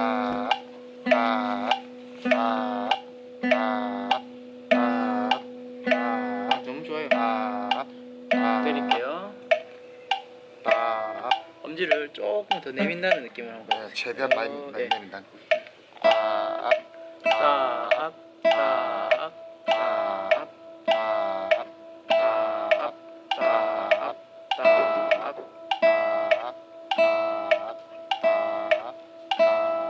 아, 아, 아, 아, 아, 아, 너무 좋아요. 아, 아, 때릴게요. 아, 엄지를 조금 더 내민다는 느낌으로 한번. 네, 최대한 많이 어, 많이 네. 내린다. 아, 딱, 딱,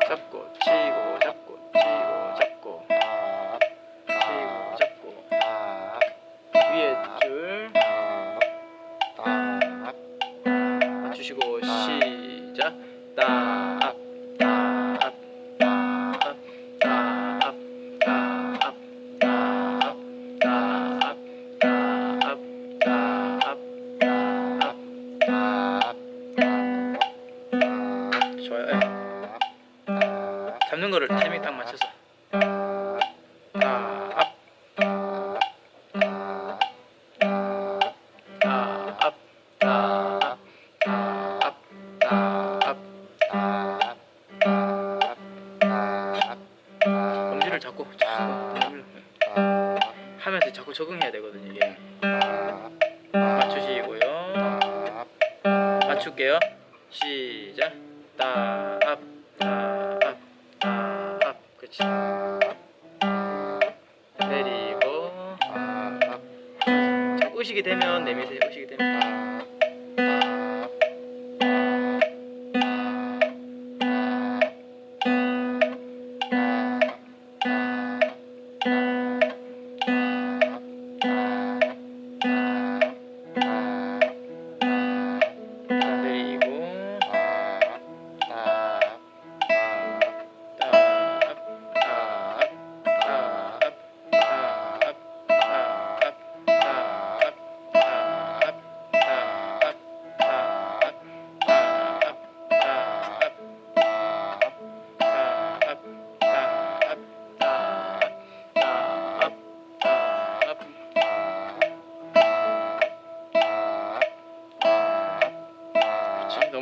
잡고 치고 잡고 치고 잡고 아, 치고 잡고 아, 위에 줄 아, 맞추시고 시작. 따 잡는 거를 타이밍 딱 맞춰서 엄지를 잡고 잡고 하면서 자꾸 적응해야 되거든요 이게 맞추시고요 맞출게요 시작 따압 따압 그렇지 내리고 자꾸 의식이 되면 내미세요 의식이 되면 자,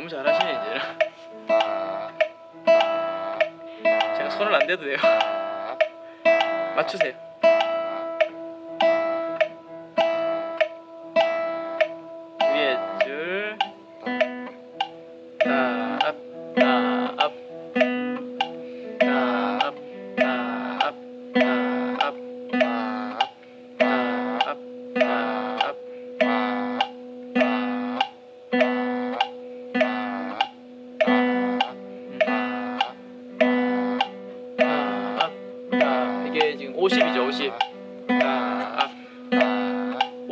너무 잘하시네 이제. 제가 손을 안 대도 돼요. 맞추세요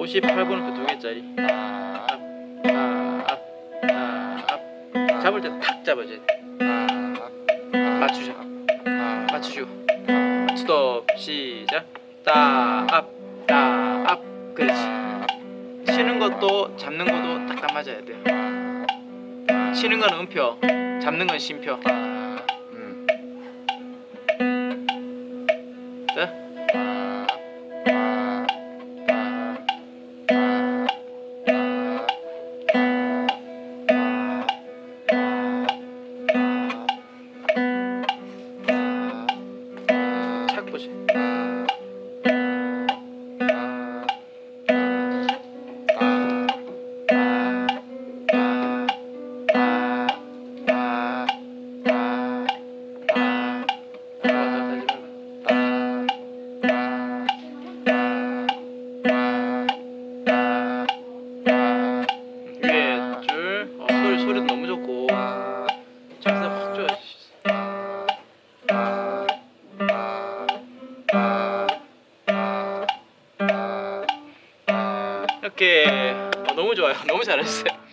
58번은 그두 개짜리. 따압 따압 따압 잡을 때 탁 잡아줘야 돼. 맞추셔. 맞추시고 스톱. 시작. 따압 따압 그렇지. 치는 것도 잡는 것도 딱딱 맞아야 돼요. 치는 건 음표 잡는 건 심표 이렇게. 어, 너무 좋아요. 너무 잘하셨어요